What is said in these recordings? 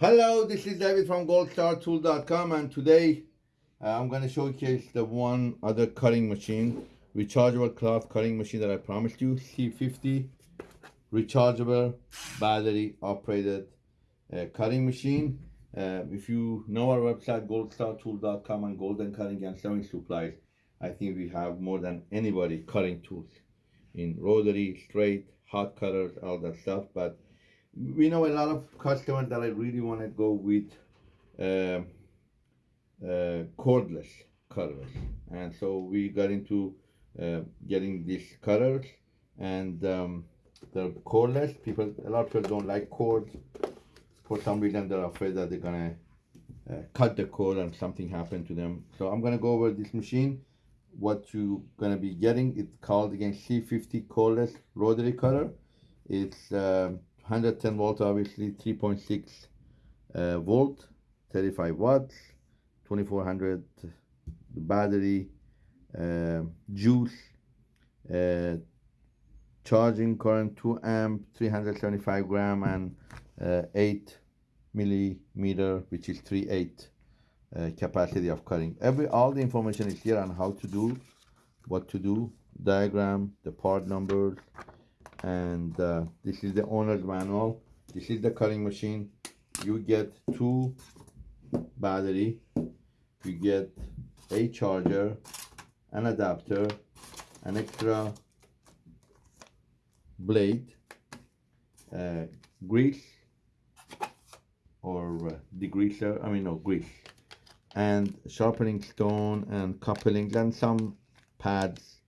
Hello, this is David from goldstartool.com and today uh, I'm going to showcase the one other cutting machine, rechargeable cloth cutting machine that I promised you, C50 rechargeable battery operated uh, cutting machine. Uh, if you know our website goldstartool.com and golden cutting and sewing supplies, I think we have more than anybody cutting tools in rotary, straight, hot cutters, all that stuff. But we know a lot of customers that I really want to go with uh, uh, cordless cutters, and so we got into uh, getting these cutters, and um, they're cordless. People, a lot of people don't like cords. For some reason, they're afraid that they're gonna uh, cut the cord and something happen to them. So I'm gonna go over this machine. What you gonna be getting? It's called again C50 cordless rotary cutter. It's uh, 110 volt, obviously 3.6 uh, volt, 35 watts, 2400 battery, uh, juice, uh, charging current 2 amp, 375 gram, and uh, 8 millimeter, which is 3.8 uh, capacity of cutting. Every all the information is here on how to do, what to do, diagram, the part numbers, and uh, this is the owner's manual. This is the cutting machine. You get two battery. You get a charger an adapter an extra blade uh, grease or uh, degreaser I mean no grease and sharpening stone and coupling and some pads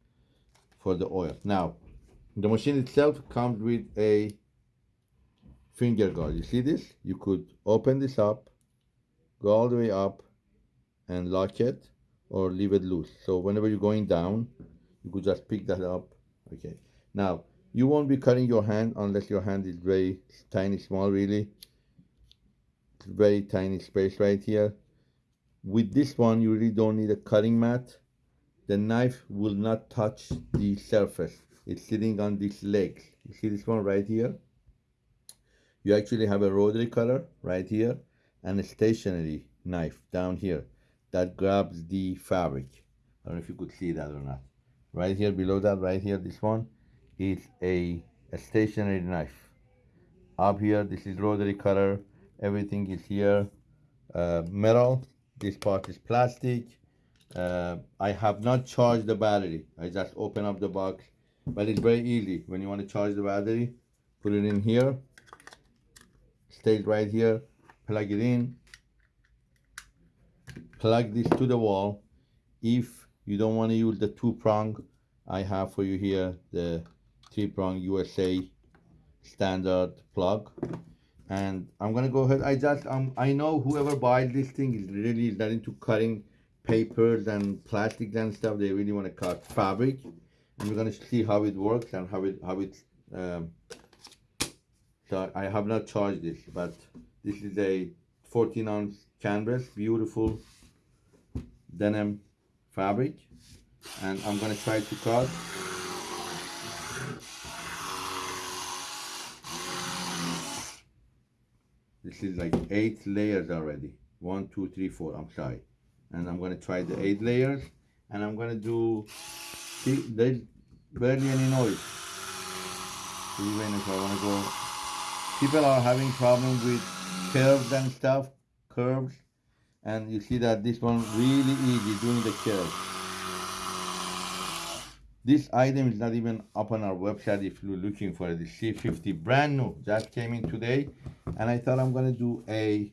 for the oil. Now the machine itself comes with a finger guard. You see this? You could open this up, go all the way up and lock it or leave it loose. So whenever you're going down, you could just pick that up. Okay. Now, you won't be cutting your hand unless your hand is very tiny, small, really. It's very tiny space right here. With this one, you really don't need a cutting mat. The knife will not touch the surface it's sitting on these legs. You see this one right here? You actually have a rotary cutter right here and a stationary knife down here that grabs the fabric. I don't know if you could see that or not. Right here below that, right here, this one is a, a stationary knife. Up here, this is rotary cutter. Everything is here. Uh, metal. This part is plastic. Uh, I have not charged the battery. I just open up the box but it's very easy. When you want to charge the battery put it in here. Stays right here. Plug it in. Plug this to the wall. If you don't want to use the two prong I have for you here the three prong USA standard plug. And I'm gonna go ahead. I just um, I know whoever buys this thing is really not into cutting papers and plastics and stuff. They really want to cut fabric going to see how it works and how it how it um, so I have not charged this but this is a 14 ounce canvas beautiful denim fabric. And I'm going to try to cut. This is like eight layers already. One two three four I'm sorry. And I'm to try the eight layers. And I'm to do See, there's barely any noise. Even if I want to go, people are having problems with curves and stuff, curves, and you see that this one really easy doing the curves. This item is not even up on our website if you're looking for it. The C50 brand new, just came in today, and I thought I'm gonna do a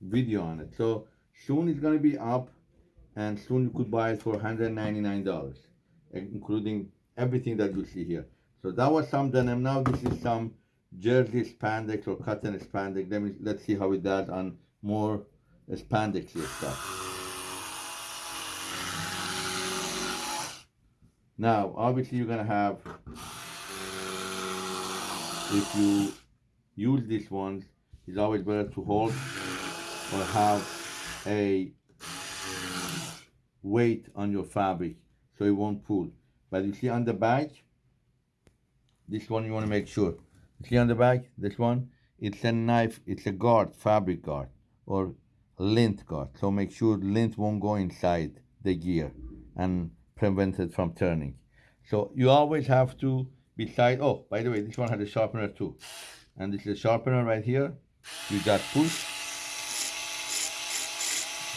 video on it. So soon it's gonna be up, and soon you could buy it for $199 including everything that you see here. So that was some denim. Now this is some jersey spandex or cotton spandex. Let me let's see how it does on more spandex stuff. Now, obviously, you're gonna have if you use these ones, it's always better to hold or have a weight on your fabric so it won't pull. But you see on the back, this one you want to make sure. You see on the back, this one, it's a knife, it's a guard, fabric guard, or lint guard. So make sure lint won't go inside the gear and prevent it from turning. So you always have to beside, oh, by the way, this one has a sharpener too. And this is a sharpener right here. You just push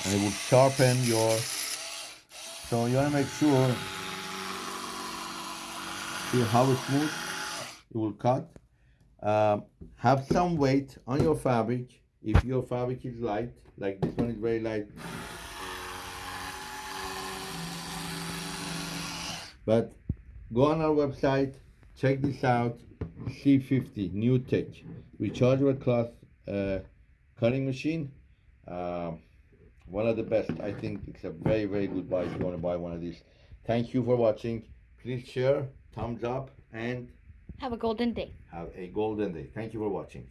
and it will sharpen your, so you wanna make sure, see how smooth it will cut. Um, have some weight on your fabric. If your fabric is light, like this one is very light, but go on our website, check this out. C50 New Tech rechargeable cloth uh, cutting machine. Um, one of the best. I think it's a very very good buy if you want to buy one of these. Thank you for watching. Please share, thumbs up, and Have a golden day. have a golden day. Thank you for watching.